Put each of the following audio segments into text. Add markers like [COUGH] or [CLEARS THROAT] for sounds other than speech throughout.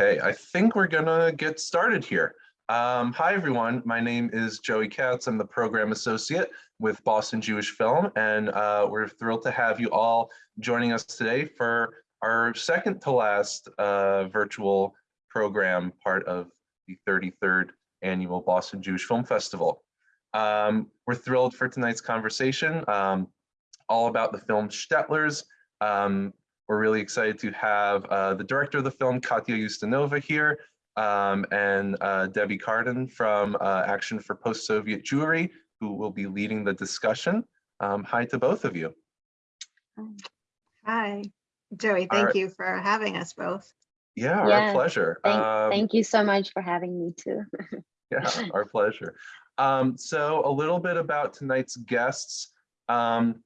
Okay, I think we're gonna get started here. Um, hi, everyone. My name is Joey Katz. I'm the program associate with Boston Jewish Film, and uh, we're thrilled to have you all joining us today for our second to last uh, virtual program, part of the 33rd annual Boston Jewish Film Festival. Um, we're thrilled for tonight's conversation, um, all about the film Shtetlers. Um, we're really excited to have uh, the director of the film, Katya Ustinova here, um, and uh, Debbie Carden from uh, Action for Post-Soviet Jewry, who will be leading the discussion. Um, hi to both of you. Hi, Joey, thank right. you for having us both. Yeah, yeah our pleasure. Thank, um, thank, you so much for having me too. [LAUGHS] yeah, our pleasure. Um, so a little bit about tonight's guests. Um,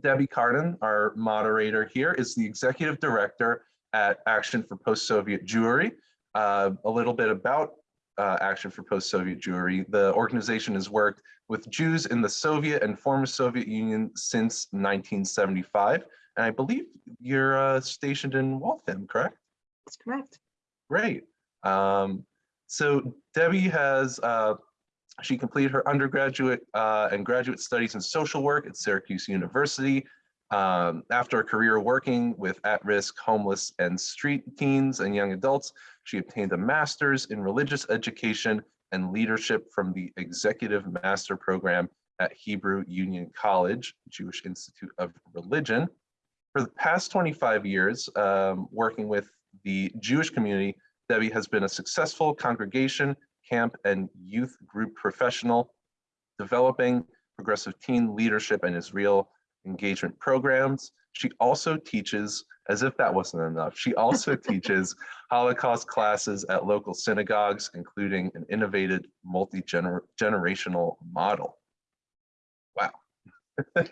Debbie Carden, our moderator here, is the executive director at Action for Post-Soviet Jewry. Uh, a little bit about uh, Action for Post-Soviet Jewry. The organization has worked with Jews in the Soviet and former Soviet Union since 1975. And I believe you're uh, stationed in Waltham, correct? That's correct. Great. Um, so Debbie has uh, she completed her undergraduate uh, and graduate studies in social work at Syracuse University. Um, after a career working with at-risk, homeless, and street teens and young adults, she obtained a master's in religious education and leadership from the Executive Master Program at Hebrew Union College, Jewish Institute of Religion. For the past 25 years, um, working with the Jewish community, Debbie has been a successful congregation camp and youth group professional, developing progressive teen leadership and Israel engagement programs. She also teaches, as if that wasn't enough, she also [LAUGHS] teaches Holocaust classes at local synagogues, including an innovative multi-generational model. Wow. [LAUGHS]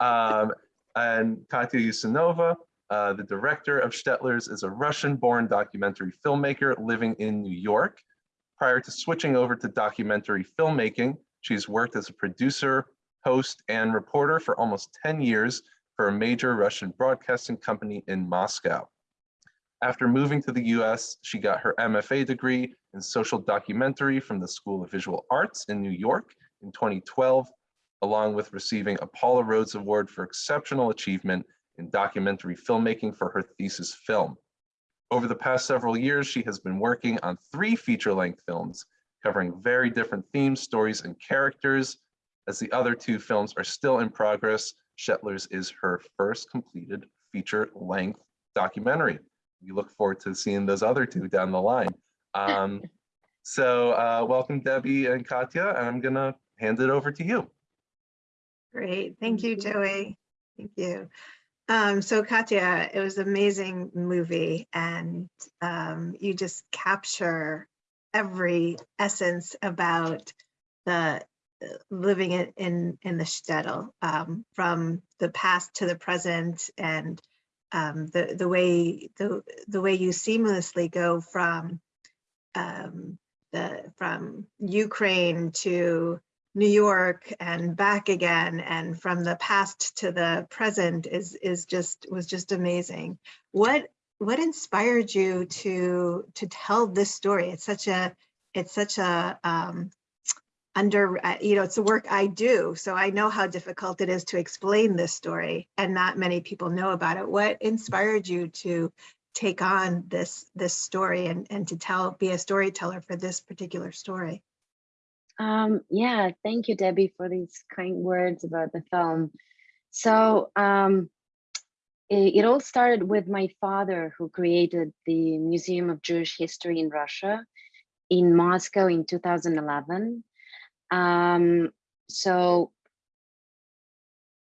um, and Katya Ustinova, uh, the director of Shtetlers, is a Russian-born documentary filmmaker living in New York. Prior to switching over to documentary filmmaking, she's worked as a producer, host, and reporter for almost 10 years for a major Russian broadcasting company in Moscow. After moving to the US, she got her MFA degree in social documentary from the School of Visual Arts in New York in 2012, along with receiving a Paula Rhodes Award for Exceptional Achievement in Documentary Filmmaking for her thesis film. Over the past several years, she has been working on three feature-length films covering very different themes, stories, and characters. As the other two films are still in progress, Shtetlers is her first completed feature-length documentary. We look forward to seeing those other two down the line. Um, [LAUGHS] so uh, welcome, Debbie and Katya, and I'm gonna hand it over to you. Great, thank you, Joey. Thank you. Um, so Katya, it was an amazing movie and um, you just capture every essence about the uh, living in, in, in the shtetl um, from the past to the present and um, the, the way the, the way you seamlessly go from um, the from Ukraine to New York and back again and from the past to the present is is just was just amazing. What what inspired you to to tell this story? It's such a it's such a um, under uh, you know it's the work I do, so I know how difficult it is to explain this story, and not many people know about it. What inspired you to take on this this story and and to tell be a storyteller for this particular story? Um, yeah, thank you, Debbie, for these kind words about the film. So um, it, it, all started with my father, who created the Museum of Jewish History in Russia in Moscow in 2011. Um, so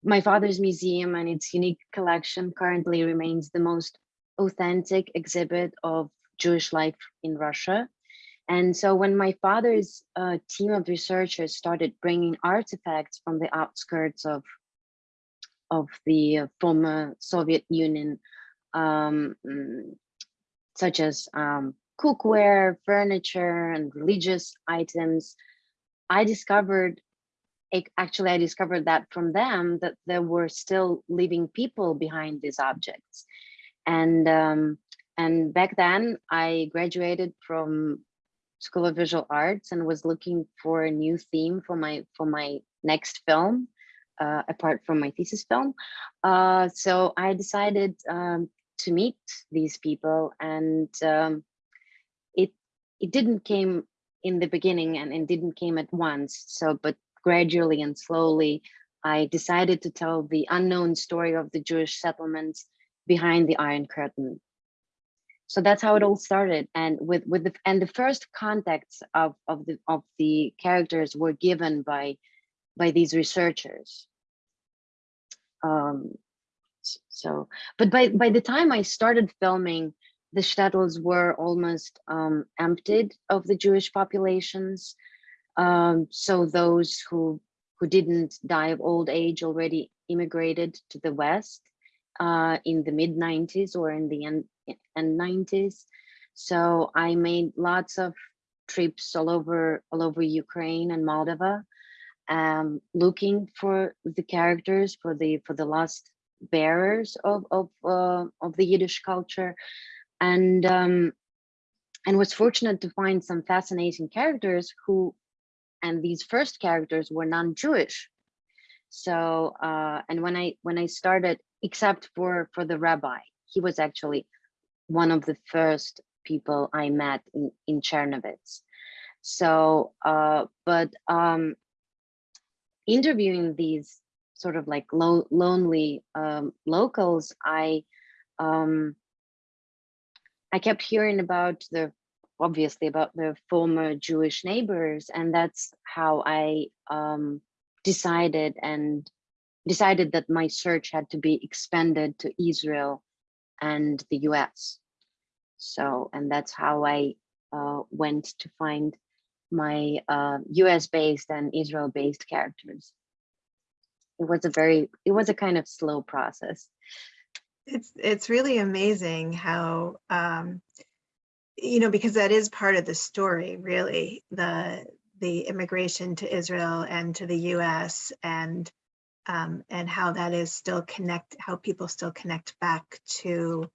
my father's museum and its unique collection currently remains the most authentic exhibit of Jewish life in Russia. And so when my father's uh, team of researchers started bringing artifacts from the outskirts of, of the uh, former Soviet Union, um, mm, such as um, cookware, furniture, and religious items, I discovered, actually I discovered that from them that there were still living people behind these objects. And um, and back then I graduated from School of Visual Arts and was looking for a new theme for my for my next film, uh, apart from my thesis film. Uh, so I decided um, to meet these people, and um, it it didn't came in the beginning and it didn't came at once. So, but gradually and slowly, I decided to tell the unknown story of the Jewish settlements behind the Iron Curtain. So that's how it all started. And with with the and the first contacts of of the of the characters were given by by these researchers. Um, so, but by by the time I started filming, the shtetls were almost um, emptied of the Jewish populations. Um, so those who who didn't die of old age already immigrated to the West uh, in the mid 90s or in the end, end 90s. So I made lots of trips all over all over Ukraine and Moldova, um, looking for the characters for the for the lost bearers of of uh, of the Yiddish culture, and um, and was fortunate to find some fascinating characters who, and these first characters were non-Jewish. So uh, and when I when I started, except for for the rabbi, he was actually one of the first people I met in in Chernovitz. So, uh, but um, interviewing these sort of like lo lonely um, locals, I um, I kept hearing about the obviously about the former Jewish neighbors, and that's how I um, decided and decided that my search had to be expanded to Israel and the US. So, and that's how I uh, went to find my uh, US based and Israel based characters. It was a very, it was a kind of slow process. It's it's really amazing how um, you know because that is part of the story, really the the immigration to Israel and to the U.S. and um, and how that is still connect how people still connect back to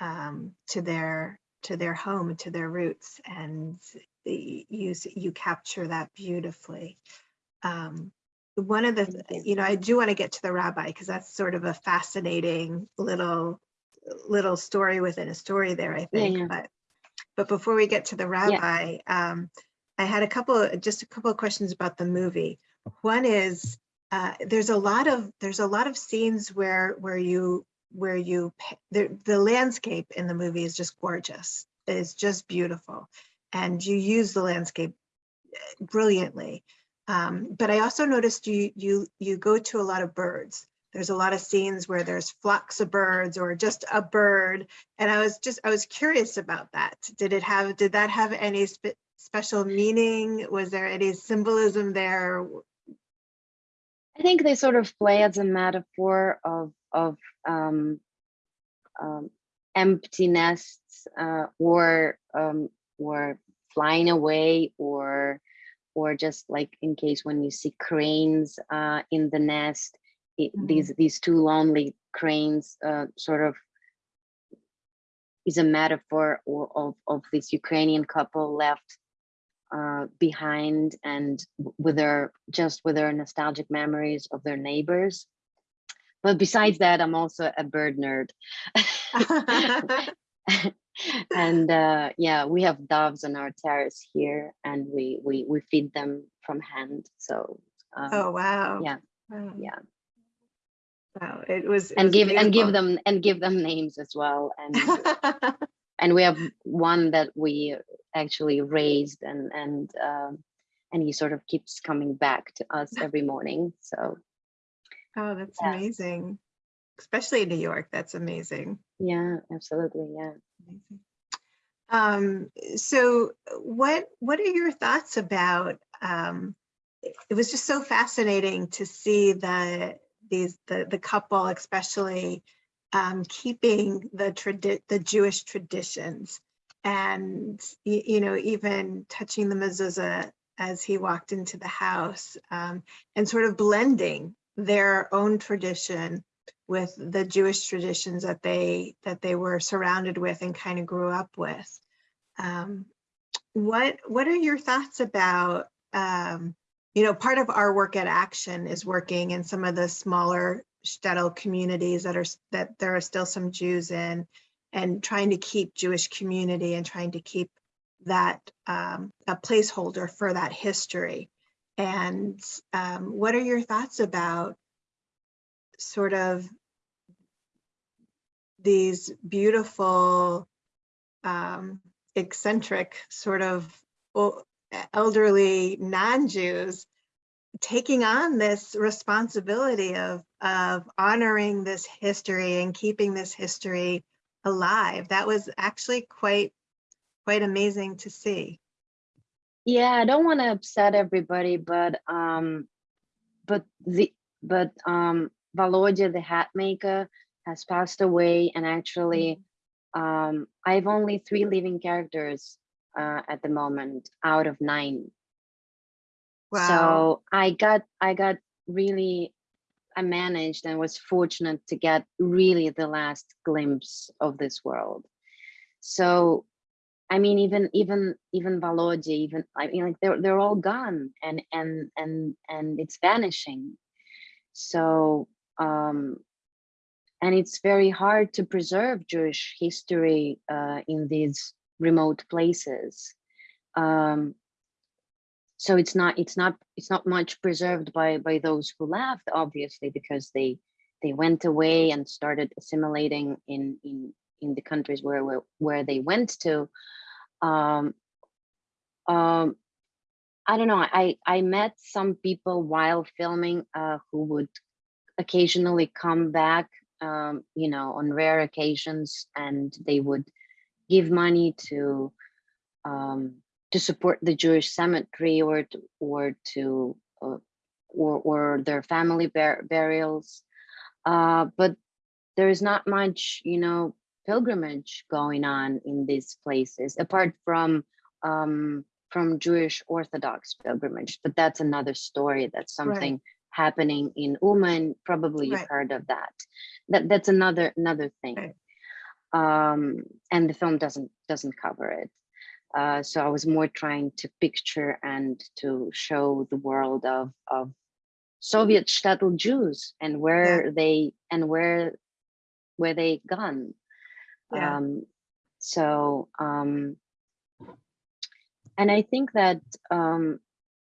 um, to their to their home to their roots and the, you you capture that beautifully. Um, one of the, you. know, I do want to get to the rabbi because that's sort of a fascinating little little story within a story there, I think. yeah. But but before we get to the rabbi, um, I had a couple just a couple of questions about the movie. One is uh, there's a lot of there's a lot of scenes where where you where you the the landscape in the movie is just gorgeous. It's just beautiful, and you use the landscape eh, brilliantly. Um, but I also noticed you you you go to a lot of birds. There's a lot of scenes where there's flocks of birds or just a bird, and I was just I was curious about that. Did it have did that have any spe- special meaning? Was there any symbolism there? I think they sort of play as a metaphor of of um, um, empty nests uh, or um, or flying away or or just like in case when you see cranes uh, in the nest, it, Mhm. these these two lonely cranes uh, sort of is a metaphor or, of of this Ukrainian couple left uh, behind and with their just with their nostalgic memories of their neighbors. But besides that, I'm also a bird nerd. [LAUGHS] [LAUGHS] and uh, yeah, we have doves on our terrace here, and we we we feed them from hand. So um, oh wow! yeah, Wow. yeah, Wow, it was it and was give and give them and give them names as well. And [LAUGHS] and we have one that we actually raised, and and um, and he sort of keeps coming back to us [LAUGHS] every morning. So oh, that's Yeah. amazing. Especially in New York, that's amazing. yeah, absolutely, yeah. Amazing. Um, so what what are your thoughts about um it was just so fascinating to see the these the the couple especially um keeping the tradi- the Jewish traditions and you know even touching the mezuzah as he walked into the house um and sort of blending their own tradition with the Jewish traditions that they that they were surrounded with and kind of grew up with. Um, what what are your thoughts about um, you know part of our work at Action is working in some of the smaller shtetl communities that are that there are still some Jews in and trying to keep Jewish community and trying to keep that um, a placeholder for that history. And um, what are your thoughts about sort of these beautiful, um, eccentric sort of elderly non-Jews taking on this responsibility of of honoring this history and keeping this history alive. That was actually quite quite amazing to see. Yeah, I don't want to upset everybody, but um, but the but um, Volodya, the hat maker has passed away, and actually, um, I have only three living characters uh, at the moment out of nine. Wow. So I got I got really I managed and was fortunate to get really the last glimpse of this world. So I mean even even even Volodya, even I mean like they're they're all gone and and and and it's vanishing. So um and it's very hard to preserve Jewish history uh, in these remote places. Um, so it's not it's not it's not much preserved by by those who left obviously because they they went away and started assimilating in in in the countries where where, where they went to. Um um i don't know i i met some people while filming uh who would occasionally come back um you know on rare occasions and they would give money to um to support the Jewish cemetery or to, or to uh, or or their family bur burials. Uh, but there is not much, you know, pilgrimage going on in these places apart from um, from Jewish Orthodox pilgrimage. But that's another story. That's something happening in Uman. Probably you've Right. heard of that. That that's another another thing. Right. Um, and the film doesn't doesn't cover it. Uh, so I was more trying to picture and to show the world of of Soviet shtetl Jews and where they and where where they gone. Yeah. Um, so um, and I think that um,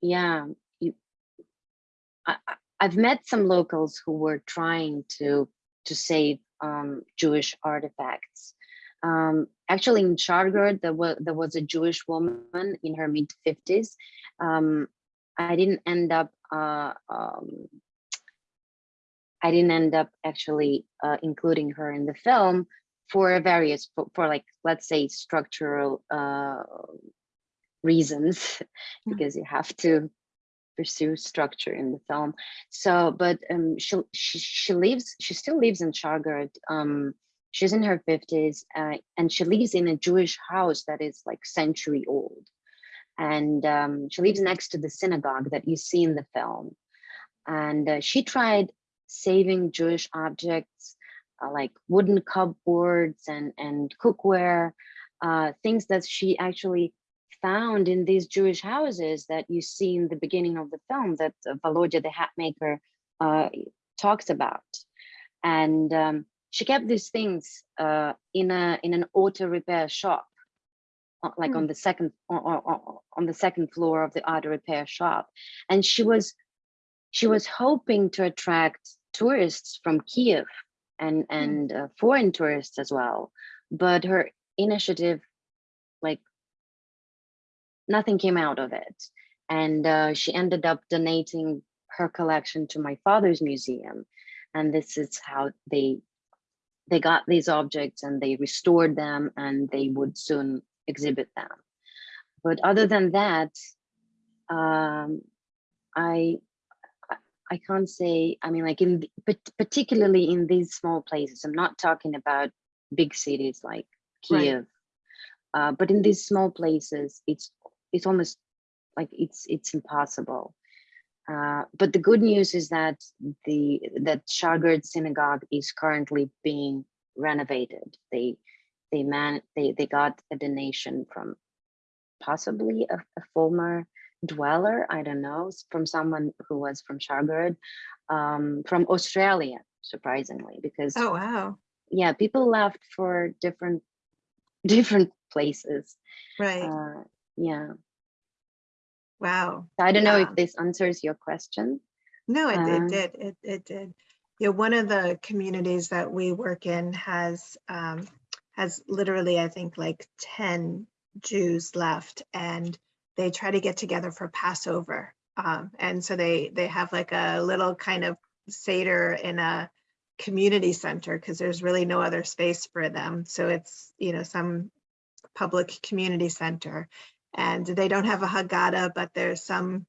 yeah, you, I- I've met some locals who were trying to to save um, Jewish artifacts. Um, actually, in Shargorod, there was there was a Jewish woman in her mid fifties. Um, I didn't end up. Uh, um, I didn't end up actually uh, including her in the film for various for, for like let's say structural uh, reasons [LAUGHS] Mm. because you have to pursue structure in the film. So, but um, she she she lives she still lives in Shargorod. Um, she's in her fifties, uh, and she lives in a Jewish house that is like century old, and um, she lives next to the synagogue that you see in the film. And uh, she tried saving Jewish objects uh, like wooden cupboards and and cookware, uh, things that she actually found in these Jewish houses that you see in the beginning of the film that Volodya the hat maker uh, talks about. And um, she kept these things uh, in a in an auto repair shop, like Hmm. on the second on, on, on the second floor of the auto repair shop. And she was she was hoping to attract tourists from Kiev and and uh, foreign tourists as well. But her initiative like nothing came out of it. And uh, she ended up donating her collection to my father's museum. And this is how they they got these objects and they restored them and they would soon exhibit them. But other than that, um, I I- can't say. I mean, like in particularly in these small places. I'm not talking about big cities like Right. Kiev, uh, but in these small places, it's it's almost like it's it's impossible. Uh, but the good news is that the that Shargorod Synagogue is currently being renovated. They they man they they got a donation from possibly a, a former dweller, I don't know, from someone who was from Shargorod, um, from Australia, surprisingly, because Oh, wow. yeah, people left for different different places. Right. Uh, yeah, Wow. so I don't know if this answers your question. No, it, it Uh, did. It, it did. Yeah, one of the communities that we work in has um, has literally, I think, like 10 Jews left, and they try to get together for Passover. Um, and so they they have like a little kind of Seder in a community center because there's really no other space for them. So it's, you know, some public community center. And they don't have a Haggadah, but there's some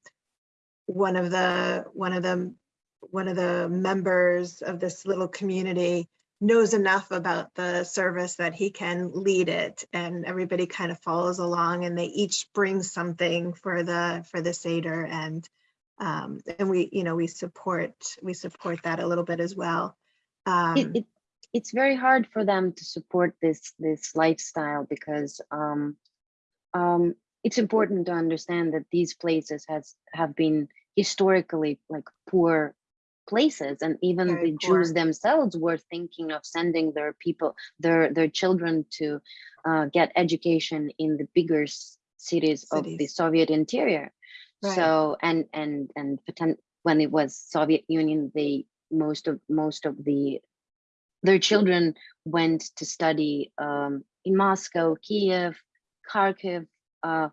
one of the one of the one of the members of this little community knows enough about the service that he can lead it and everybody kind of follows along and they each bring something for the for the seder and um and we you know we support we support that a little bit as well. Um it, it it's very hard for them to support this this lifestyle because um um it's important to understand that these places has have been historically like poor places and even Very the jews themselves were thinking of sending their people their their children to uh, get education in the bigger s- cities, of the soviet interior. Right. so and and and when it was soviet union they most of most of the their children went to study um, in Moscow, Kiev, Kharkiv, uh,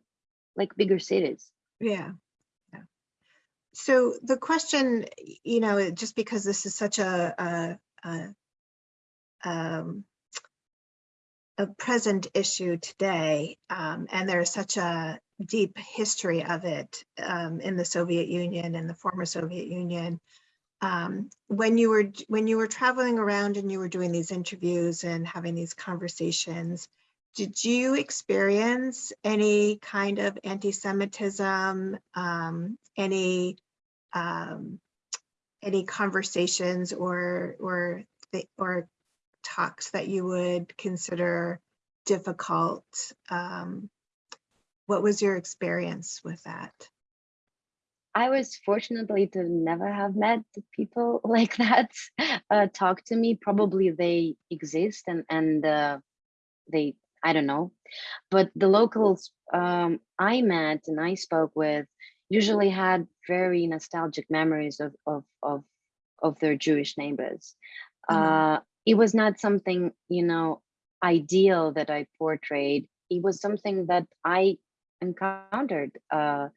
like bigger cities. Yeah. So the question, you know, just because this is such a, a, a, um, a present issue today, um, and there's such a deep history of it um, in the Soviet Union and the former Soviet Union. Um, when you were when you were traveling around and you were doing these interviews and having these conversations, did you experience any kind of anti-Semitism, um, any um, any conversations or or or talks that you would consider difficult? Um, what was your experience with that? I was fortunately to never have met people [LAUGHS] like that uh, talk to me. Probably they exist and and uh, they I don't know, but the locals um, I met and I spoke with usually had very nostalgic memories of of of of their Jewish neighbors. Mhm. Uh, it was not something you know ideal that I portrayed. It was something that I encountered, uh,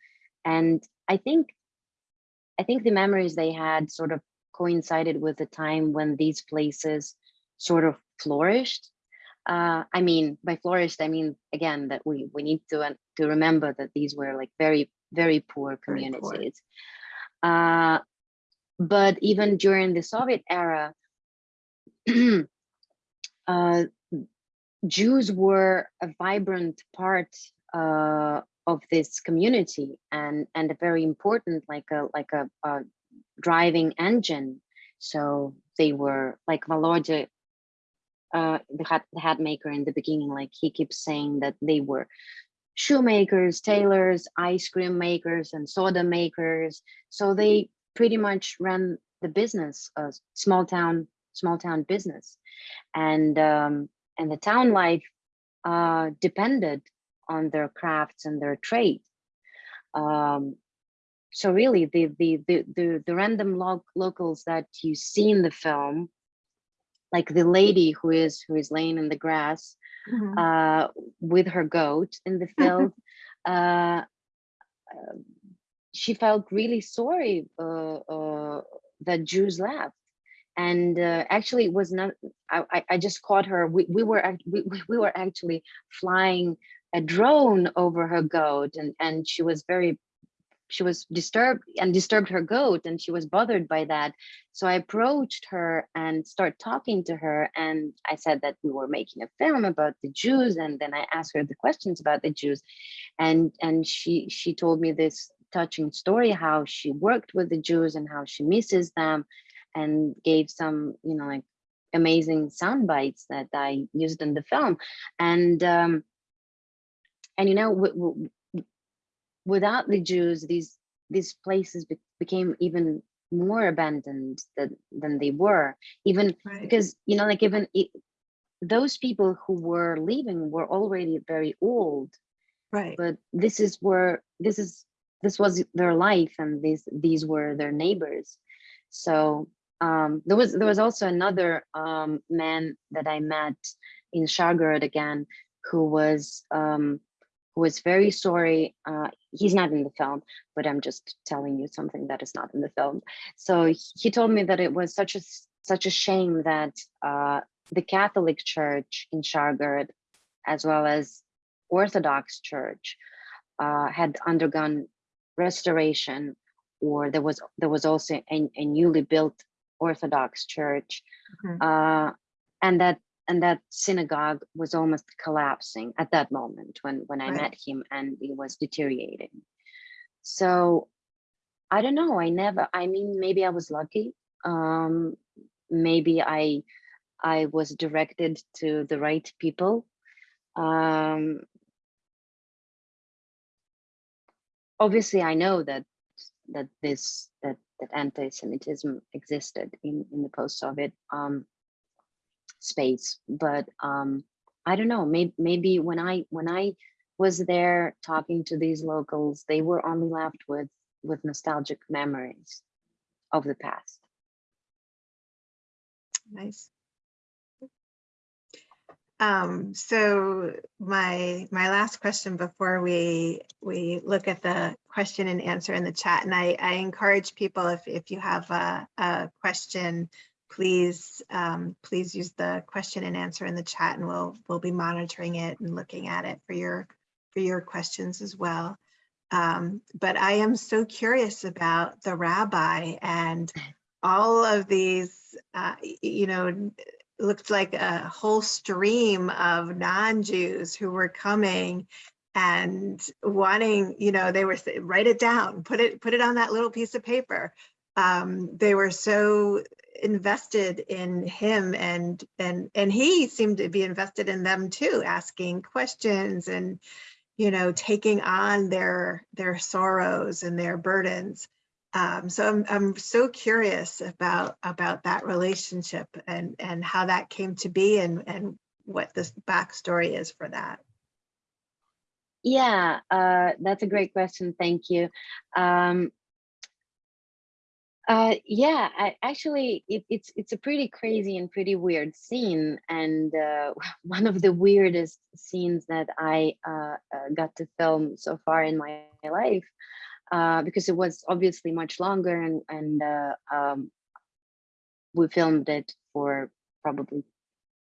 and I think I think the memories they had sort of coincided with the time when these places sort of flourished. Uh, I mean, by flourished, I mean again that we we need to uh, to remember that these were like very very poor Very poor. communities. Uh, but even during the Soviet era, [CLEARS THROAT] uh, Jews were a vibrant part uh, of this community and and a very important like a like a, a driving engine. So they were like Volodya, uh, the hat the hat maker in the beginning. Like he keeps saying that they were shoemakers, tailors, ice cream makers, and soda makers. So they pretty much ran the business, a small town small town business, and um, and the town life uh, depended on their crafts and their trade. Um, so really, the the the the, the random lo locals that you see in the film, like the lady who is who is laying in the grass Mhm. uh, with her goat in the [LAUGHS] field, uh, she felt really sorry uh, uh, that Jews left. And uh, actually, it was not. I, I, just caught her. We, we were we, we we were actually flying a drone over her goat, and and she was very she was disturbed and disturbed her goat and she was bothered by that so i approached her and started talking to her and i said that we were making a film about the jews and then i asked her the questions about the jews and and she she told me this touching story how she worked with the Jews and how she misses them and gave some, you know, like amazing sound bites that I used in the film. And um, and you know, without the Jews, these these places be- became even more abandoned than than they were. Even Right. because you know, like even i those people who were leaving were already very old Right. but this is where this is this was their life and these these were their neighbors so um there was there was also another um man that i met in Shargorod again who was um who was very sorry uh he's not in the film but i'm just telling you something that is not in the film so he- told me that it was such a such a shame that uh the catholic church in Shargorod as well as Orthodox Church uh, had undergone restoration, or there was there was also a, a newly built Orthodox Church, Mhm. uh, and that and that synagogue was almost collapsing at that moment when when I met him, and it was deteriorating. So I don't know. I never. I mean, maybe I was lucky. Um, maybe I I was directed to the right people. Um, obviously I know that that this that that anti-Semitism existed in in the post-Soviet um, space, but um, I don't know. Maybe maybe when I when I was there talking to these locals, they were only left with with nostalgic memories of the past. Nice. Um, so my my last question before we we look at the question and answer in the chat, and I, I encourage people if if you have a, a question, please um, please use the question and answer in the chat, and we'll we'll be monitoring it and looking at it for your for your questions as well. Um, but I am so curious about the rabbi and all of these, uh, you know, looked like a whole stream of non-Jews who were coming and wanting, you know, they were write it down, put it put it on that little piece of paper. Um, they were so invested in him and and and he seemed to be invested in them too, asking questions and you know taking on their their sorrows and their burdens. Um, so I'm I'm so curious about about that relationship and and how that came to be and and what the backstory is for that. Yeah, uh, that's a great question. Thank you. Um, uh, yeah, I, actually, it, it's it's a pretty crazy and pretty weird scene, and uh, [LAUGHS] one of the weirdest scenes that I uh, uh, got to film so far in my life, uh, because it was obviously much longer, and and uh, um, we filmed it for probably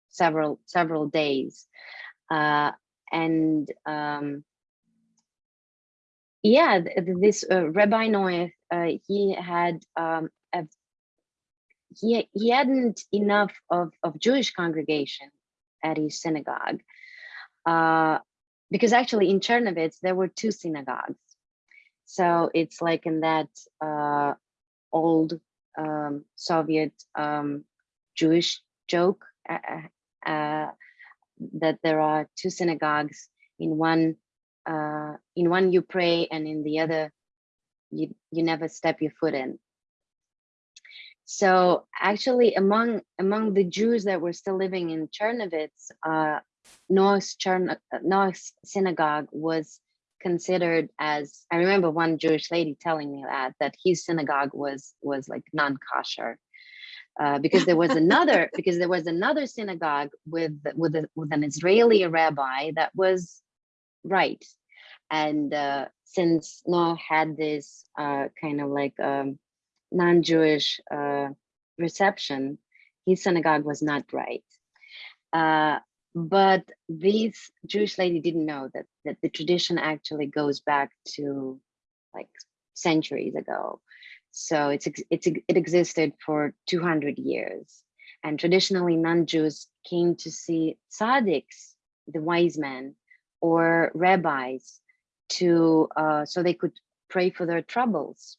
several several days, uh, and um, yeah th- th- this rabbi noah uh, he had um a, he he hadn't enough of of jewish congregation at his synagogue uh because actually in chernovitz there were two synagogues. So it's like in that uh old um soviet um jewish joke uh, uh, uh, that there are two synagogues in one uh, in one you pray and in the other you you never step your foot in. So actually among among the jews that were still living in chernovitz uh, noah's, Chern- uh, noah's synagogue was considered as i remember one jewish lady telling me that that his synagogue was was like non-kosher uh, because there was another [LAUGHS] because there was another synagogue with with, a, with an Israeli rabbi that was right, and uh, since Noah had this uh, kind of like um, non-Jewish uh, reception, his synagogue was not right. Uh, but this Jewish lady didn't know that that the tradition actually goes back to like centuries ago. So it's it's it existed for 200 years, and traditionally non-Jews came to see tzaddiks, the wise men, or rabbis, to uh, so they could pray for their troubles.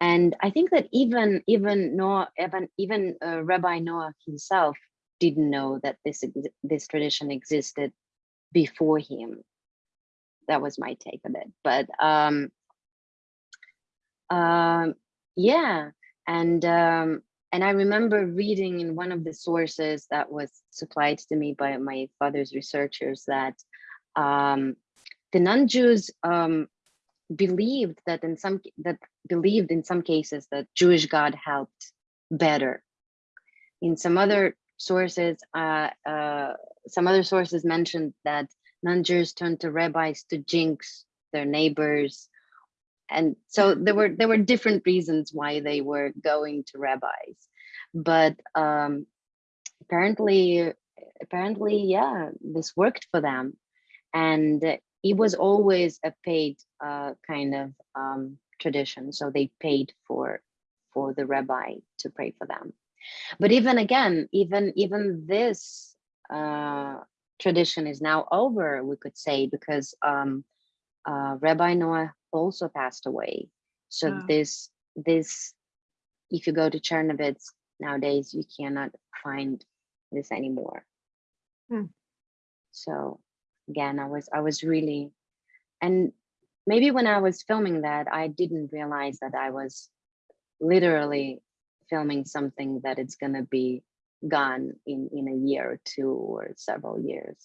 And I think that even even Noah, even even uh, Rabbi Noah himself didn't know that this this tradition existed before him. That was my take on it. But um, um, yeah, and um, and I remember reading in one of the sources that was supplied to me by my father's researchers that um, the non-Jews um, believed that in some that believed in some cases that Jewish God helped better. In some other sources, uh, uh, some other sources mentioned that non-Jews turned to rabbis to jinx their neighbors, and so there were there were different reasons why they were going to rabbis, but um, apparently apparently yeah this worked for them, and it was always a paid uh, kind of um, tradition. So they paid for for the rabbi to pray for them. But even again, even even this uh, tradition is now over, we could say, because um, uh, Rabbi Noah also passed away. So Oh. this this, if you go to Chernovitz nowadays, you cannot find this anymore. Hmm. So again, I was I was really, and maybe when I was filming that, I didn't realize that I was literally filming something that it's gonna be gone in in a year or two or several years.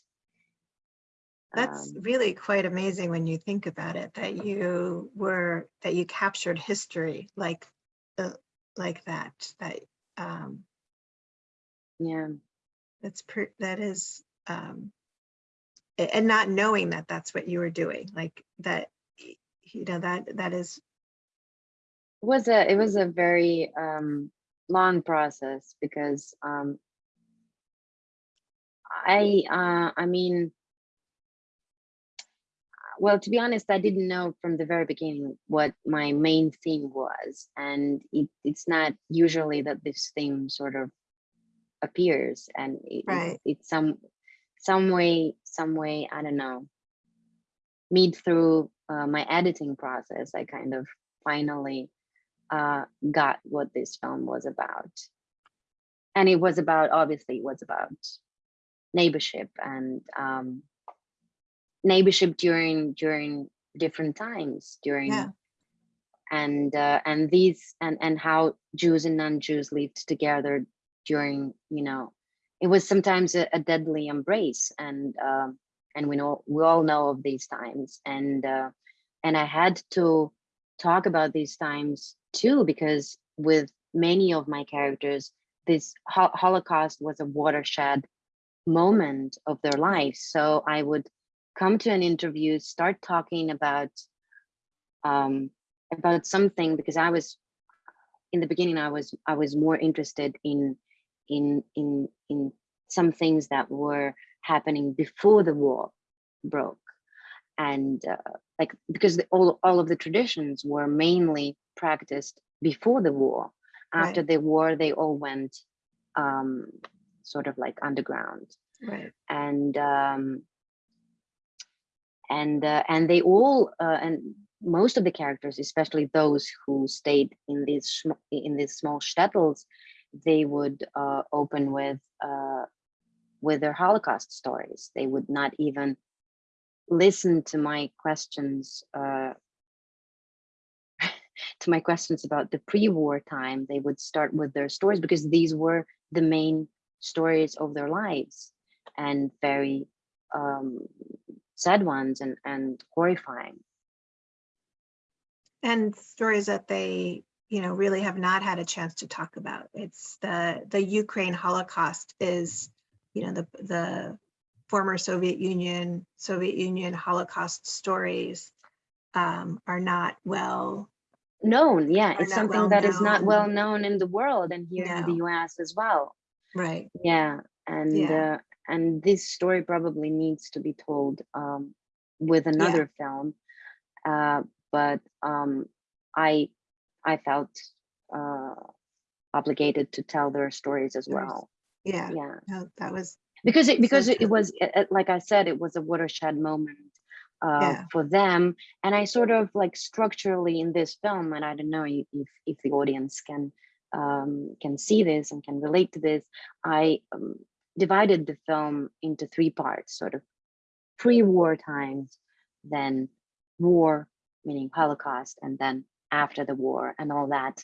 That's Um, really quite amazing when you think about it, that you were, that you captured history like, uh, like that, that, um, yeah, that's, per- that is, um, and not knowing that that's what you were doing, like that, you know, that, that is, it was a it was a very um, long process because um, I uh, I mean, well, to be honest, I didn't know from the very beginning what my main theme was, and it, it's not usually that this theme sort of appears, and it, Right. it's, it's some some way some way I don't know. Meet through uh, my editing process, I kind of finally uh, got what this film was about, and it was about obviously it was about neighborship and um, neighborship during during different times during Yeah. and uh, and these and and how Jews and non-Jews lived together during you know it was sometimes a, a deadly embrace and um, and we know we all know of these times. And uh, and I had to talk about these times too because with many of my characters this ho- Holocaust was a watershed moment of their lives so I would come to an interview start talking about um, about something because I was in the beginning I was I was more interested in in in in some things that were happening before the war broke. And uh, like because the, all all of the traditions were mainly practiced before the war. After Right. the war they all went um, sort of like underground. Right, and um, and uh, and they all uh, and most of the characters, especially those who stayed in these in these small shtetls, they would uh, open with uh, with their Holocaust stories. They would not even listen to my questions uh, [LAUGHS] to my questions about the pre-war time. They would start with their stories because these were the main stories of their lives and very um, sad ones and and horrifying. and stories that they, you know, really have not had a chance to talk about. It's the, the Ukraine Holocaust is, you know, the, the former Soviet Union, Soviet Union Holocaust stories um, are not well, known yeah it's something well that is not well known. in the world and here in the us as well. Right, yeah and Yeah. uh, and this story probably needs to be told um with another film uh but um i i felt uh obligated to tell their stories as well yeah, yeah no, that was, because it because it, it was like i said it was a watershed moment uh, Yeah. for them. And I sort of like structurally in this film, and I don't know if if, if the audience can um, can see this and can relate to this. I um, divided the film into three parts, sort of pre-war times, then war, meaning Holocaust, and then after the war and all that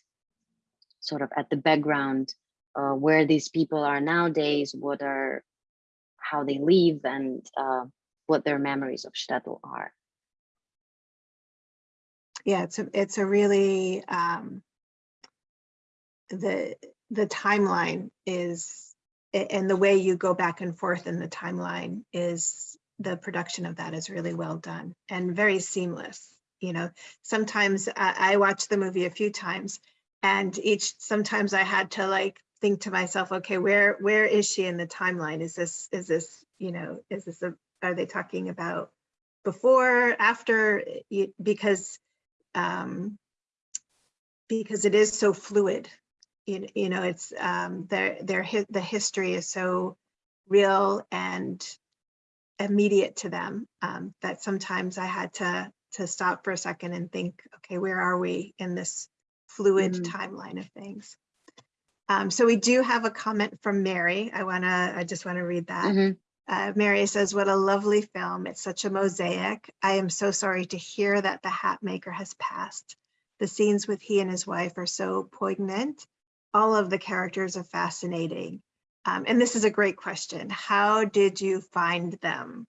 sort of at the background uh, where these people are nowadays, what are, how they live and uh, what their memories of Shtetl are. Yeah, it's a, it's a really, um, the, the timeline is, and the way you go back and forth in the timeline is, the production of that is really well done and very seamless. You know, sometimes I, I watched the movie a few times and each, sometimes I had to like think to myself, okay, where, where is she in the timeline? Is this, is this, you know, is this a, are they talking about before, after, because um, because it is so fluid. You, you know, it's um, their their the history is so real and immediate to them um, that sometimes I had to to stop for a second and think, okay, where are we in this fluid Mm. timeline of things? Um, so we do have a comment from Mary. I wanna, I just wanna read that. Mhm. Uh, Mary says, what a lovely film. It's such a mosaic. I am so sorry to hear that the hat maker has passed. The scenes with he and his wife are so poignant. All of the characters are fascinating. Um, and this is a great question. How did you find them?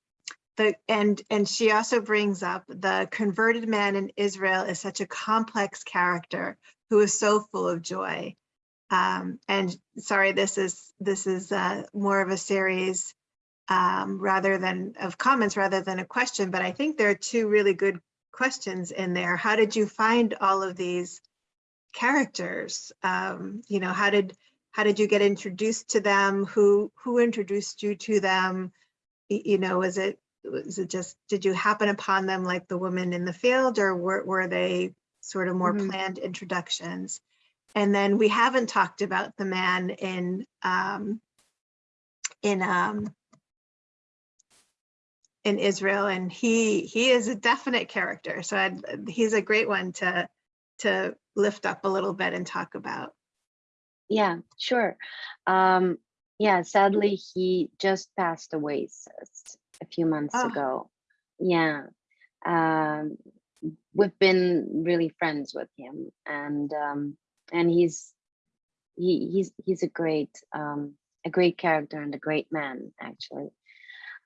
The, and, and she also brings up the converted man in Israel is such a complex character who is so full of joy. Um, and sorry, this is, this is uh, more of a series um, rather than of comments rather than a question, but I think there are two really good questions in there. How did you find all of these characters? Um, you know, how did how did you get introduced to them? Who who introduced you to them? You know, was it was it just did you happen upon them like the woman in the field, or were were they sort of more Mhm. planned introductions? And then we haven't talked about the man in um, in um, in Israel, and he he is a definite character. So I'd, he's a great one to to lift up a little bit and talk about. Yeah, sure. Um, yeah, sadly, he just passed away a few months Oh. ago. Yeah. Um, we've been really friends with him and um, and he's he, he's he's a great um, a great character and a great man actually.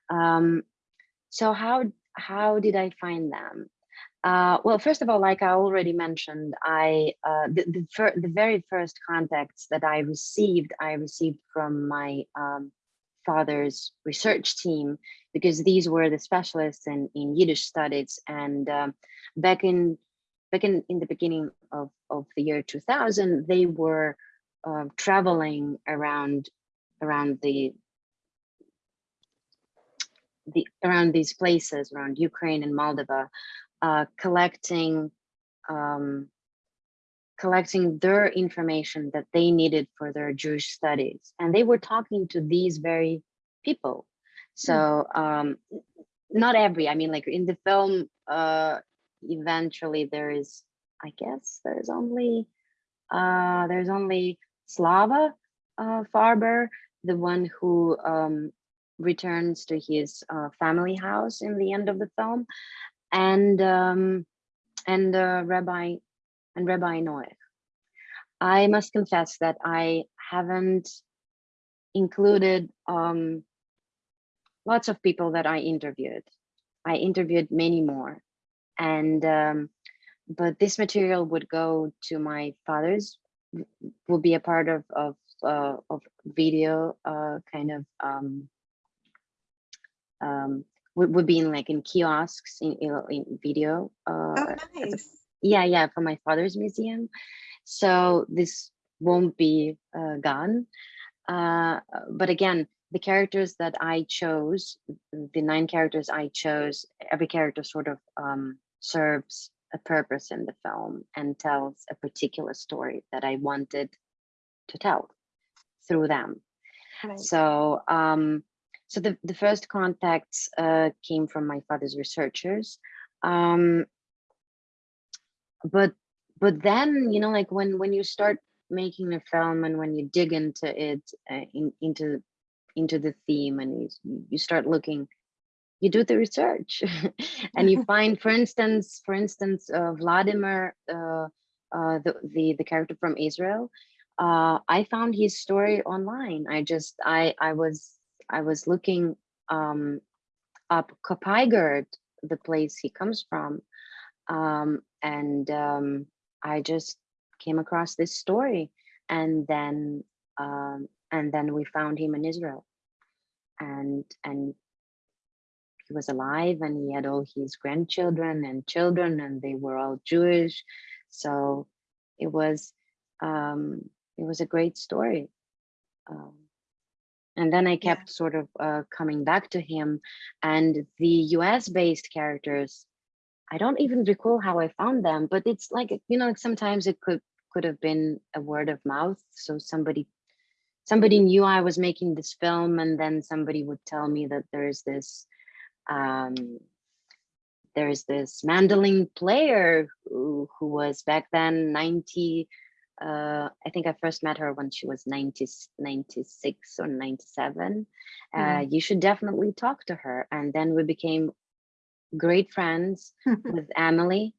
Um, so how how did I find them? Uh, well, first of all, like I already mentioned, I uh, the the, the very first contacts that I received, I received from my um, father's research team because these were the specialists in, in Yiddish studies. And um, back in back in, in the beginning of, of the year 2000, they were um traveling around around the the around these places around Ukraine and Moldova, uh, collecting um, collecting their information that they needed for their Jewish studies, and they were talking to these very people. So um, not every, I mean, like in the film, uh, eventually there is, I guess, there's only uh, there's only Slava uh, Farber, the one who um, returns to his uh, family house in the end of the film, and um, and uh, Rabbi and Rabbi Noach. I must confess that I haven't included um, lots of people that I interviewed. I interviewed many more, and um, but this material would go to my father's will be a part of of uh, of video uh, kind of um, um, would, would be in like in kiosks in in, in video. Uh, Oh, nice. Yeah, yeah, for my father's museum. So this won't be uh, gone. Uh, but again, the characters that I chose, the nine characters I chose, every character sort of um, serves a purpose in the film and tells a particular story that I wanted to tell through them. Right. So, um, so the, the first contacts uh, came from my father's researchers. Um, but but then you know like when when you start making a film and when you dig into it uh, in, into into the theme and you, you start looking you do the research. [LAUGHS] And you [LAUGHS] find for instance for instance uh, vladimir uh, uh, the, the the character from israel uh, i found his story online. I just i i was i was looking um up Kopaigorod, the place he comes from um and um i just came across this story and then um and then we found him in israel and and he was alive and he had all his grandchildren and children and they were all Jewish. So it was um, it was a great story. Um, and then I Yeah. kept sort of uh, coming back to him and the US based characters. I don't even recall how I found them, but it's like, you know, sometimes it could could have been a word of mouth. So somebody somebody knew I was making this film and then somebody would tell me that there's this um, there's this mandolin player who, who was back then 90 uh, I think I first met her when she was 90, 96 or 97. Uh, Mm. you should definitely talk to her. And then we became great friends [LAUGHS] with Emily,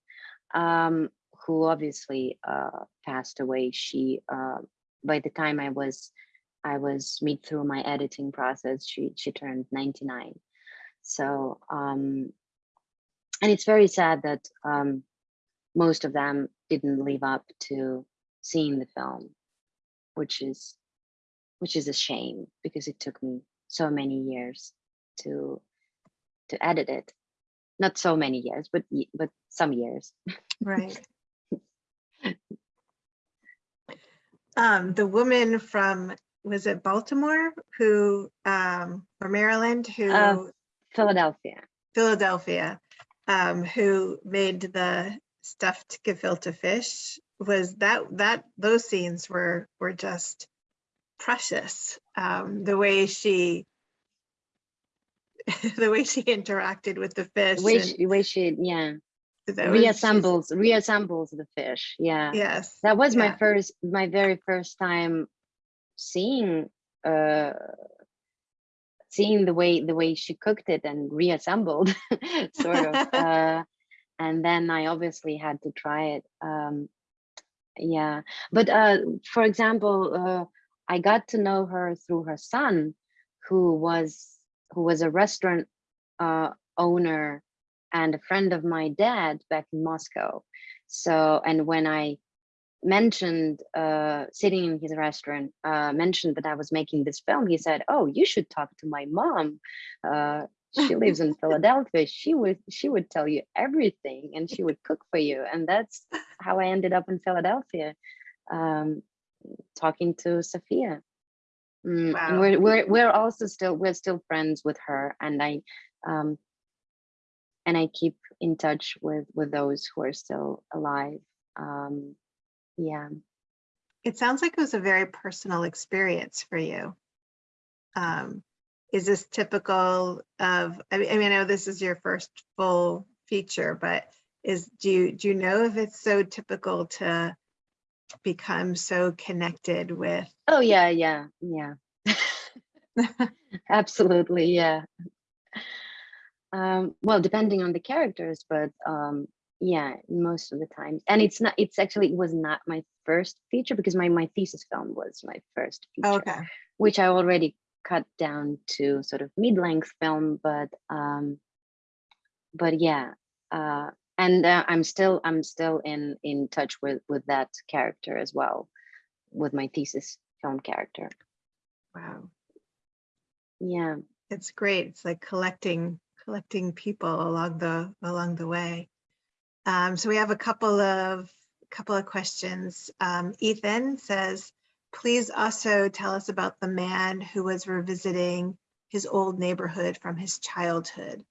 um, who obviously uh, passed away. She, uh, by the time I was, I was mid through my editing process, she she turned 99. So, um, and it's very sad that um, most of them didn't live up to seeing the film, which is, which is a shame because it took me so many years to to edit it. Not so many years, but but some years. Right. [LAUGHS] Um, the woman from, was it Baltimore who, um, or Maryland who, Uh, Philadelphia. Philadelphia, um, who made the stuffed gefilte fish was that, that, those scenes were, were just precious. Um, the way she, [LAUGHS] the way she interacted with the fish. The way she, way she yeah reassembles reassembles the fish. Yeah. Yes. that was my first my very first time seeing uh seeing the way the way she cooked it and reassembled [LAUGHS] sort of [LAUGHS] uh and then i obviously had to try it um yeah but uh for example uh i got to know her through her son who was who was a restaurant uh owner and a friend of my dad back in moscow. So and when i mentioned uh sitting in his restaurant uh mentioned that i was making this film he said oh you should talk to my mom. Uh she lives in [LAUGHS] philadelphia. She would she would tell you everything and she would cook for you. And that's how i ended up in philadelphia um talking to sophia Mm, Wow. and we're, we're we're also still we're still friends with her and i um and i keep in touch with with those who are still alive um yeah It sounds like it was a very personal experience for you. Um, is this typical of, I mean, I mean, I know this is your first full feature, but is, do you, do you know if it's so typical to become so connected with? oh yeah yeah yeah. [LAUGHS] [LAUGHS] Absolutely yeah. Um well depending on the characters but um yeah most of the time. And it's not it's actually it was not my first feature because my my thesis film was my first feature Okay, which I already cut down to sort of mid-length film, but um, but yeah, uh, and uh, I'm still I'm still in in touch with with that character as well, with my thesis film character. wow, Yeah, it's great. It's like collecting, collecting people along the, along the way. Um, so we have a couple of, couple of questions. Um, Ethan says, please also tell us about the man who was revisiting his old neighborhood from his childhood.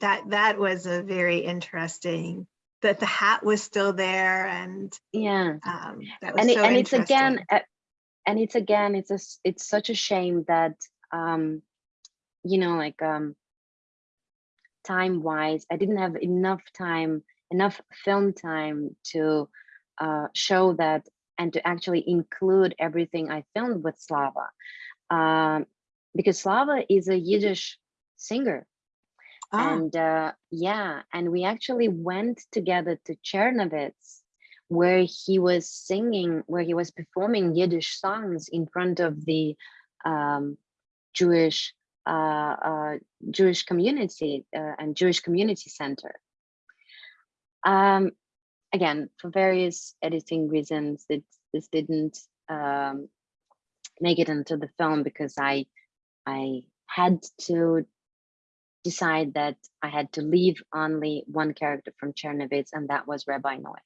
That, that was a very interesting, that the hat was still there and yeah, um, that was and it, so and it's again, and it's again, it's a it's such a shame that um, you know, like um, time wise, I didn't have enough time, enough film time to uh, show that and to actually include everything I filmed with Slava. Um, because Slava is a Yiddish singer. Ah, And uh, yeah, and we actually went together to Chernovitz where he was singing, where he was performing Yiddish songs in front of the um, Jewish uh, uh, Jewish community uh, and Jewish community center. Um, again, for various editing reasons, it, this didn't um, make it into the film because I I had to decide that I had to leave only one character from Chernovitz, and that was Rabbi Noach.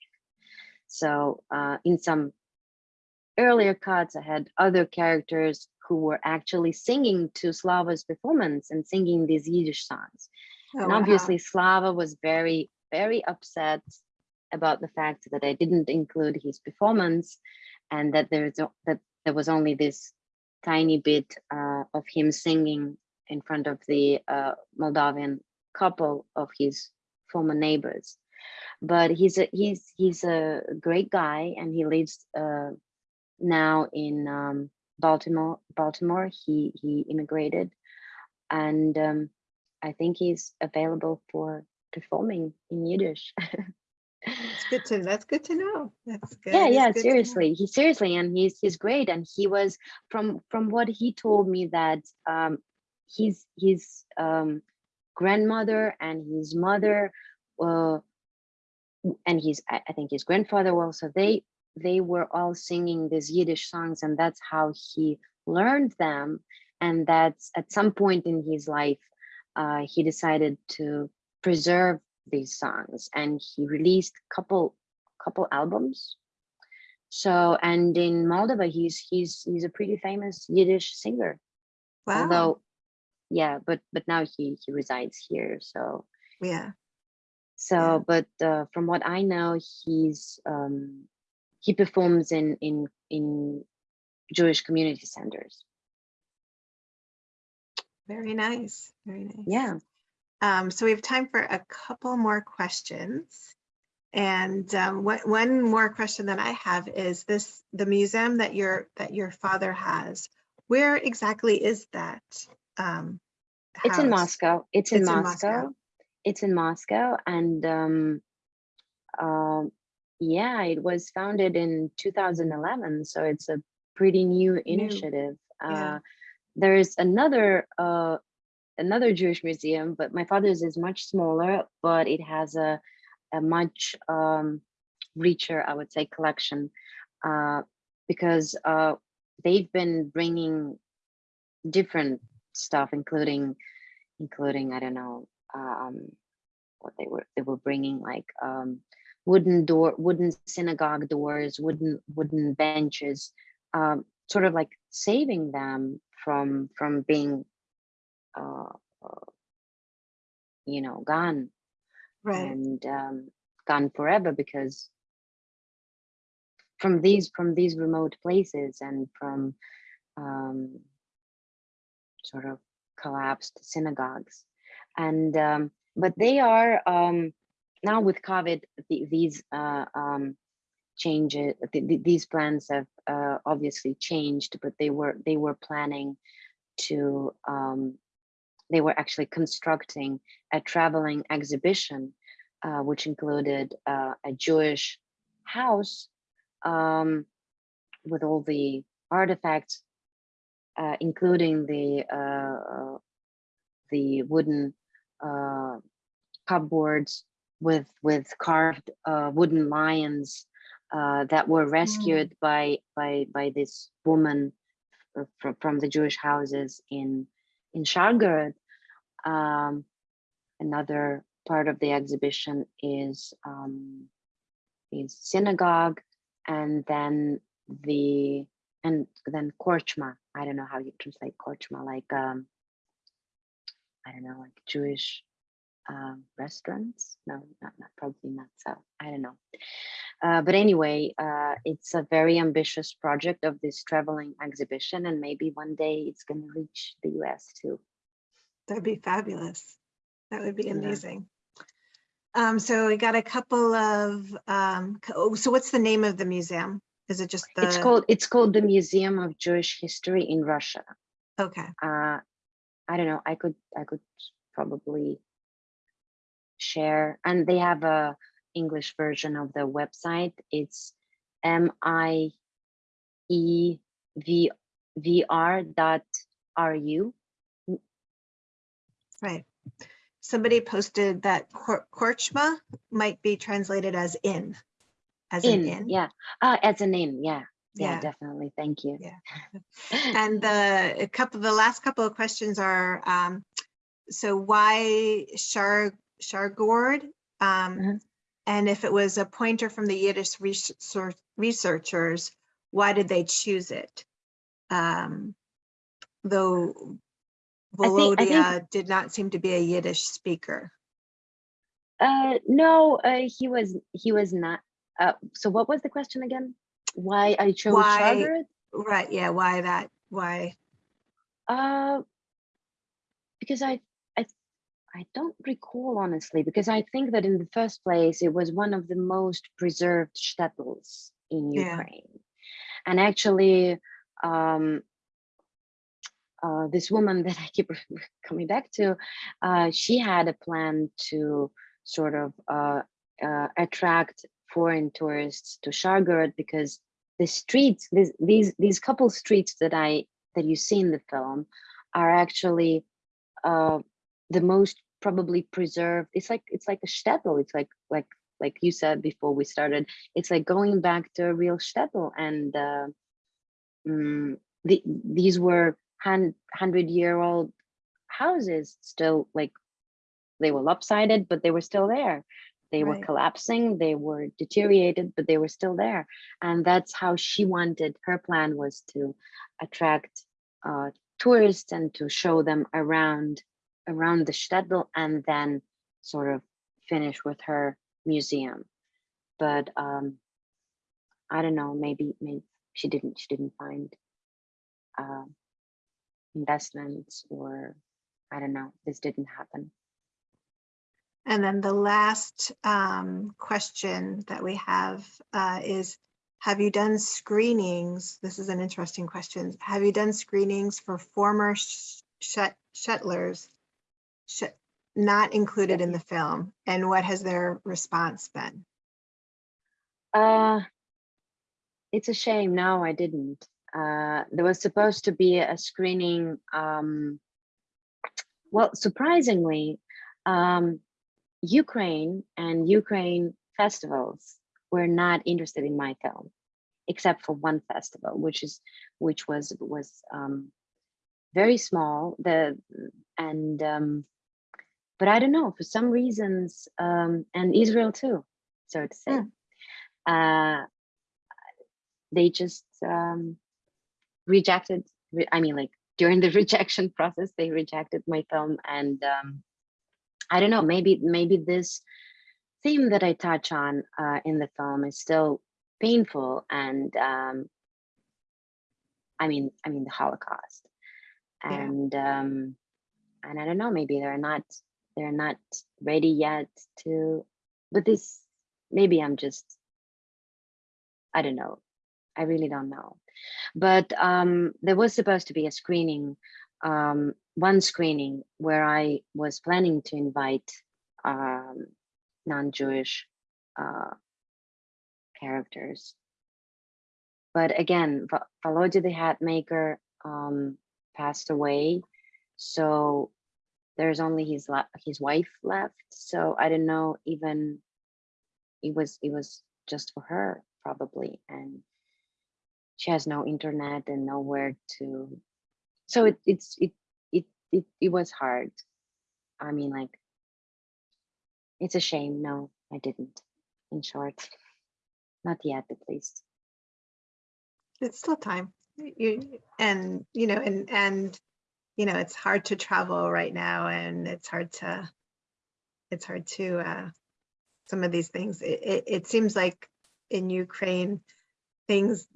So uh, in some earlier cuts, I had other characters who were actually singing to Slava's performance and singing these Yiddish songs. oh, and wow. obviously Slava was very, very upset about the fact that I didn't include his performance and that there's that there was only this tiny bit uh, of him singing in front of the uh, Moldavian couple of his former neighbors. But he's a he's he's a great guy and he lives uh, now in um, Baltimore. Baltimore. He he immigrated, and um, I think he's available for performing in Yiddish. That's [LAUGHS] good to, that's good to know. That's good. yeah yeah good seriously he seriously and he's he's great and he was from from what he told me that um his his um grandmother and his mother uh and his I, think his grandfather also they they were all singing these yiddish songs and that's how he learned them. And that's at some point in his life uh he decided to preserve these songs and he released couple couple albums. So and in moldova he's he's he's a pretty famous yiddish singer. Wow, although yeah but but now he he resides here so yeah, so Yeah. but uh, from what i know he's um he performs in in in jewish community centers very nice, very nice. yeah Um, so we have time for a couple more questions. And um, one, one more question that I have is this, the museum that your, that your father has, where exactly is that? Um, it's in moscow it's in It's in moscow. Moscow. it's in moscow and um um yeah it was founded in 2011 so it's a pretty new initiative yeah. uh there's another uh another jewish museum but my father's is much smaller but it has a a much um richer i would say collection uh because uh they've been bringing different stuff including including i don't know um what they were they were bringing like um wooden door wooden synagogue doors wooden wooden benches um sort of like saving them from from being uh, you know gone. Right, and um gone forever because from these from these remote places and from um sort of collapsed synagogues. And um but they are um now with covid the, these uh um changes th- th- these plans have uh, obviously changed but they were they were planning to um they were actually constructing a traveling exhibition uh, which included uh, a jewish house um with all the artifacts uh, including the uh, uh, the wooden uh, cupboards with with carved uh, wooden lions uh, that were rescued by by by this woman from, from the Jewish houses in in Shargorod. Um, another part of the exhibition is um, is synagogue, and then the and then korchma. I don't know how you translate korchma, like um, I don't know, like Jewish um, restaurants. No, not, not probably not so. I don't know. Uh, but anyway, uh, it's a very ambitious project of this traveling exhibition, and maybe one day it's going to reach the US too. That'd be fabulous. That would be Yeah. amazing. Um, so we got a couple of, um, oh, so what's the name of the museum? Is it just the? It's called it's called the Museum of Jewish History in Russia. Okay, Uh, I don't know. I could I could probably share, and they have a English version of the website. It's M I E V V R dot R U. right. Somebody posted that Kor- Korchma might be translated as in, as In, in. yeah. Uh, as an in, yeah. Yeah, Yeah. definitely. Thank you. Yeah. And the, a couple, the last couple of questions are, um, so why Shar, Shargorod? Um, Mhm. and if it was a pointer from the Yiddish research, researchers, why did they choose it? Um, though I think- Volodya did not seem to be a Yiddish speaker. Uh, no, uh, he was he was not. Uh, so what was the question again? Why I chose Why-? Right, yeah, why that, why? Uh, because I, I, I don't recall honestly, because I think that in the first place, it was one of the most preserved shtetls in Yeah. Ukraine. And actually, um, uh, this woman that I keep [LAUGHS] coming back to, uh, she had a plan to sort of uh, uh, attract foreign tourists to Shargorod because the streets, these these these couple streets that I that you see in the film are actually uh, the most probably preserved. It's like it's like a shtetl. It's like like like you said before we started. It's like going back to a real shtetl, and uh, mm, the, these were hun- hundred year old houses, still like they were lopsided, but they were still there. They were collapsing, they were deteriorated, but they were still there. And that's how she wanted, her plan was to attract uh, tourists and to show them around around the shtetl and then sort of finish with her museum. But um, I don't know, maybe maybe she didn't she didn't find uh, investments or I don't know, this didn't happen. And then the last um, question that we have uh, is, have you done screenings? This is an interesting question. Have you done screenings for former sh- Shtetlers shet- not included in the film? And what has their response been? Uh, it's a shame. No, I didn't. Uh, there was supposed to be a screening. Um, well, surprisingly, um, Ukraine and Ukraine festivals were not interested in my film, except for one festival, which is which was was um, very small. The and um, but I don't know for some reasons, um, and Israel too, so to say. Uh, they just um, rejected. I mean, like during the [LAUGHS] rejection process, they rejected my film, and um, I don't know. Maybe maybe this theme that I touch on uh, in the film is still painful, and um, I mean, I mean the Holocaust, Yeah. and um, and I don't know. Maybe they're not they're not ready yet to. But this maybe I'm just I don't know. I really don't know. But um, there was supposed to be a screening, um, one screening where I was planning to invite um, non-Jewish uh, characters. But again, Volodya the Hatmaker um, passed away, so there's only his his wife left. So I don't know even it was it was just for her probably and she has no internet and nowhere to so it it's it it it, was hard i mean like it's a shame no i didn't in short not yet at least It's still time. You, and, you know, and, and, you know, it's hard to travel right now and it's hard to, it's hard to, uh, some of these things. It, it, it seems like in Ukraine, things,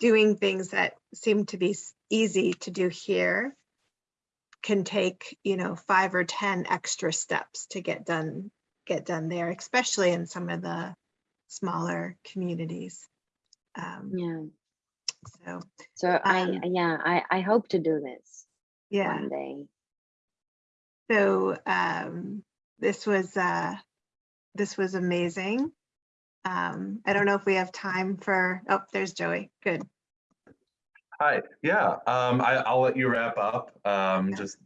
doing things that seem to be easy to do here can take, you know, five or 10 extra steps to get done, get done there, especially in some of the smaller communities. Um, Yeah. so, So I, Um, yeah, I, I hope to do this yeah. one day. So um, this was uh, this was amazing. Um, I don't know if we have time for. Oh, there's Joey. Good. Hi, yeah, um, I, I'll let you wrap up. Um, Yeah. just,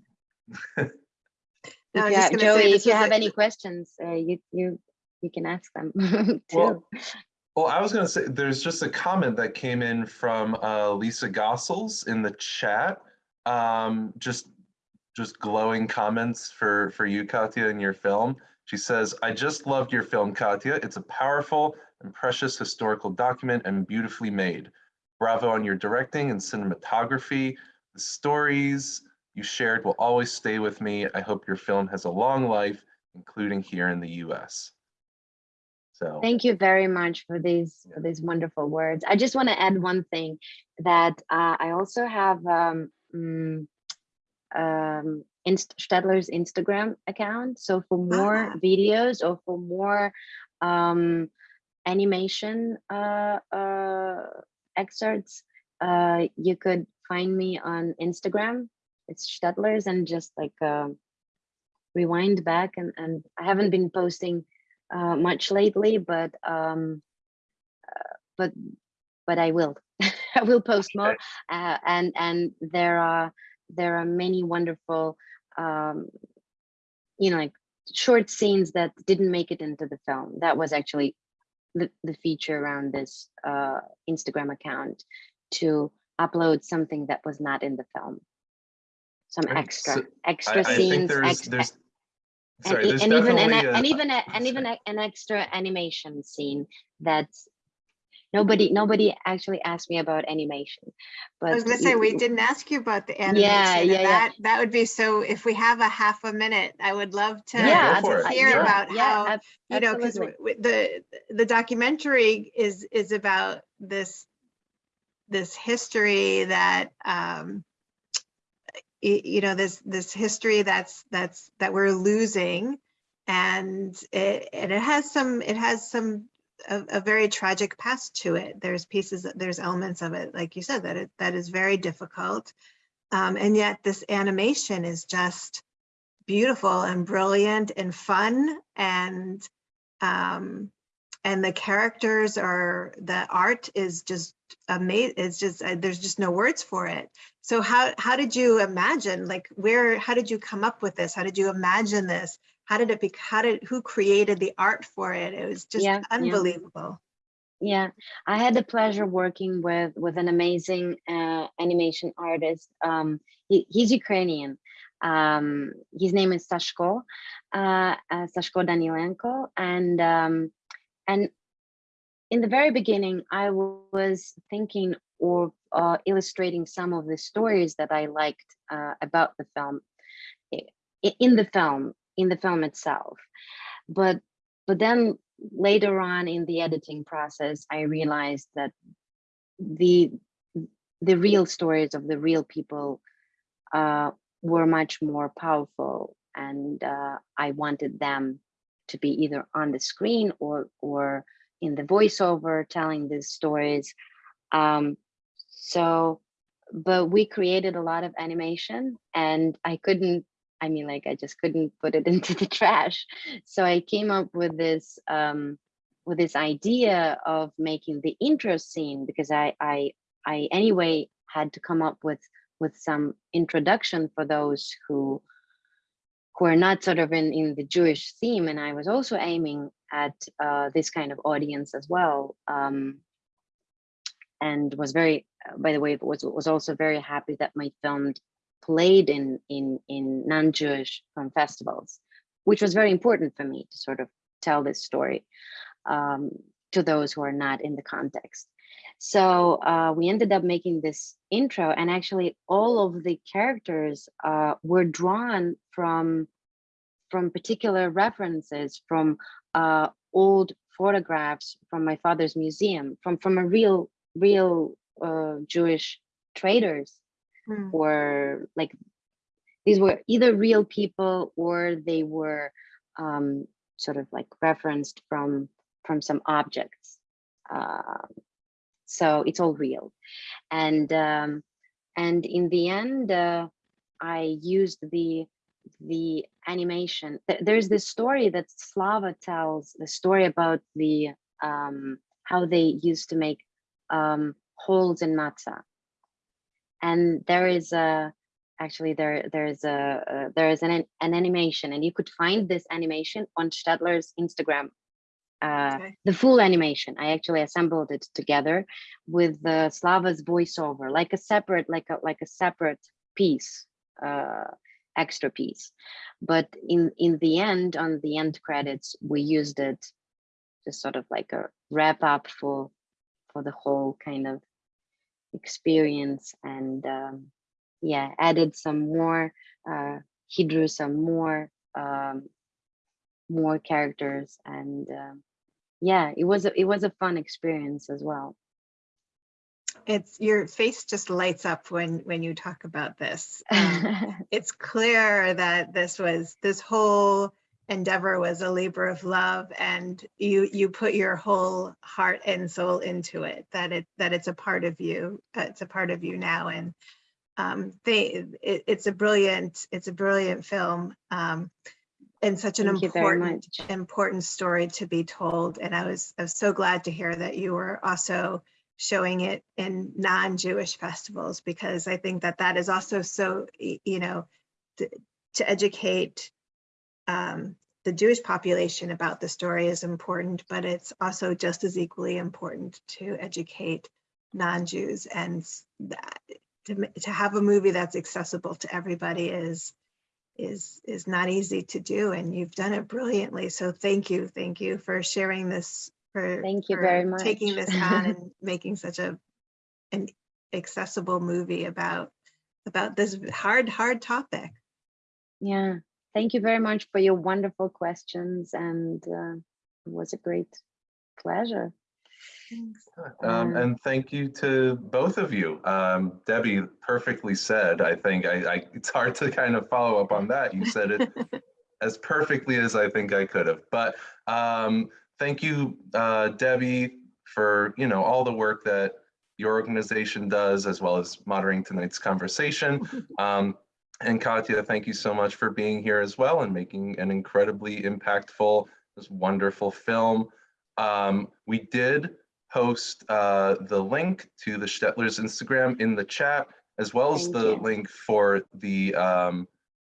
No, If you just have- Joey, if you have a- any questions, uh, you, you, you can ask them [LAUGHS] too. Well, well, I was gonna say, there's just a comment that came in from uh, Lisa Gossels in the chat. Um, just, just glowing comments for, for you, Katya, and your film. She says, I just loved your film, Katya. It's a powerful and precious historical document and beautifully made. Bravo on your directing and cinematography. The stories you shared will always stay with me. I hope your film has a long life, including here in the US. So. Thank you very much for these Yeah. for these wonderful words. I just want to add one thing that uh, I also have um, mm, um, Inst Shtetlers Instagram account. So for more Ah. videos or for more um, animation uh, uh, excerpts, uh, you could find me on Instagram. It's Shtetlers and just like um rewind back and and I haven't been posting uh, much lately, but um, uh, but but I will. [LAUGHS] I will post more, uh, and and there are there are many wonderful, um, you know, like short scenes that didn't make it into the film. That was actually the the feature around this uh, Instagram account to upload something that was not in the film. Some Right, extra so extra I, I scenes, think there's, ex- there's, and, sorry, there's and even an, a- and even a, and even a, an extra animation scene that's nobody nobody actually asked me about animation but I was gonna y- say we didn't ask you about the animation. yeah, and yeah. That that would be so. If we have a half a minute, I would love to, Yeah, to for it. hear Sure. about yeah, how ab- you know because the the documentary is is about this this history that um you know this this history that's that's that we're losing and it and it has some it has some a, a very tragic past to it. There's pieces there's elements of it like you said that it that is very difficult. Um, and yet this animation is just beautiful and brilliant and fun and um and the characters are the art is just amazing it's just uh, there's just no words for it. So how how did you imagine like where how did you come up with this? How did you imagine this how did it be how did who created the art for it? It was just Yeah, yeah. unbelievable. Yeah i had the pleasure working with with an amazing uh, animation artist um he, he's ukrainian. Um his name is sashko uh, uh sashko danilenko and um and in the very beginning i was thinking or uh, illustrating some of the stories that i liked uh, about the film in the film in the film itself. But but then later on in the editing process i realized that the the real stories of the real people uh, were much more powerful and uh, i wanted them to be either on the screen or or in the voiceover telling these stories. Um, so but we created a lot of animation and i couldn't i mean like i just couldn't put it [LAUGHS] into the trash. So i came up with this um with this idea of making the intro scene because i i i anyway had to come up with with some introduction for those who who are not sort of in in the jewish theme. And i was also aiming at uh this kind of audience as well um and was very by the way was was also very happy that my film played in in in non-jewish film festivals which was very important for me to sort of tell this story um, to those who are not in the context. So uh, we ended up making this intro and actually all of the characters uh, were drawn from from particular references from uh, old photographs from my father's museum from from a real real uh, Jewish traders Hmm. or like these were either real people or they were um, sort of like referenced from from some objects. Um, so it's all real, and um, and in the end, uh, I used the the animation. There's this story that Slava tells, the story about the um, how they used to make um, holes in matzah. And there is a actually there there is a uh, there is an an an animation, and you could find this animation on Shtetlers Instagram. Uh, Okay. the full animation. I actually assembled it together with the Slava's voiceover, like a separate, like a like a separate piece, uh, extra piece. But in in the end, on the end credits, we used it just sort of like a wrap up for for the whole kind of experience and um, yeah added some more uh, he drew some more um, more characters and um, yeah it was a, it was a fun experience as well It's, your face just lights up when, when you talk about this. Um, [LAUGHS] It's clear that this was, this whole endeavor was a labor of love and you, you put your whole heart and soul into it, that it, that it's a part of you, uh, it's a part of you now. And um, they, it, it's a brilliant, it's a brilliant film. Um, and such an Thank important, important story to be told. And I was, I was so glad to hear that you were also showing it in non-Jewish festivals, because I think that that is also so, you know, to, to educate um, the Jewish population about the story is important, but it's also just as equally important to educate non-Jews. And that to, to have a movie that's accessible to everybody is is is not easy to do and you've done it brilliantly. So thank you thank you for sharing this for Thank you for very much. taking this on [LAUGHS] and making such a an accessible movie about about this hard hard topic. Yeah thank you very much for your wonderful questions and uh, it was a great pleasure Um, Uh, and thank you to both of you. Um, Debbie perfectly said, I think, I, I, it's hard to kind of follow up on that. You said it [LAUGHS] as perfectly as I think I could have. But um, thank you, uh, Debbie, for, you know, all the work that your organization does, as well as moderating tonight's conversation. [LAUGHS] Um, and Katya, thank you so much for being here as well and making an incredibly impactful, this wonderful film. Um, we did post uh, the link to the Shtetlers Instagram in the chat, as well as Thank the you. link for the um,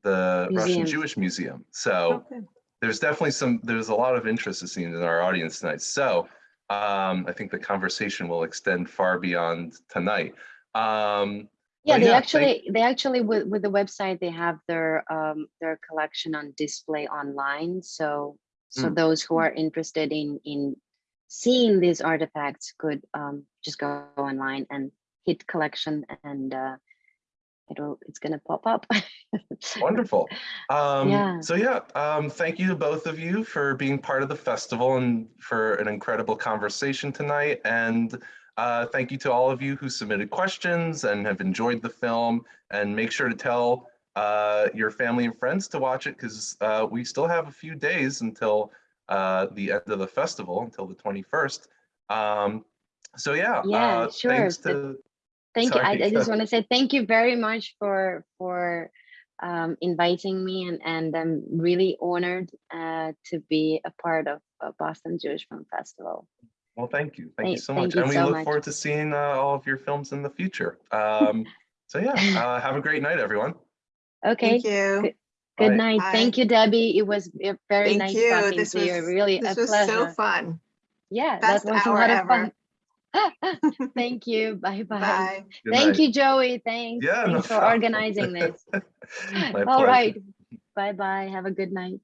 the Russian Jewish Museum. So Okay. there's definitely some, there's a lot of interest it seems in our audience tonight. So um, I think the conversation will extend far beyond tonight. Um, yeah they yeah, actually they actually with, with the website they have their um their collection on display online so so Mm. those who are interested in in seeing these artifacts could um just go online and hit collection and uh it'll it's gonna pop up [LAUGHS] Wonderful. Um, Yeah. So yeah, um, thank you to both of you for being part of the festival and for an incredible conversation tonight. And uh, thank you to all of you who submitted questions and have enjoyed the film. And make sure to tell uh, your family and friends to watch it because uh, we still have a few days until uh, the end of the festival, until the 21st. Um, so yeah, Yeah, uh, sure. thanks to thank you I, I just want to say thank you very much for for um inviting me and and i'm really honored uh to be a part of boston jewish film festival Well, thank you. Thank you so much. you And we so look much. forward to seeing uh, all of your films in the future. Um, [LAUGHS] so yeah, uh, have a great night, everyone. okay. Thank you. Good- good Bye. night. Thank you debbie. It was very thank nice you. talking this to was you really this a was pleasure. so fun. Yeah best that was a hour lot of fun. [LAUGHS] thank you. [LAUGHS] Bye bye, bye. Thank night. you joey. Thanks. Yeah, no for problem. organizing this. My all pleasure. right bye bye. Have a good night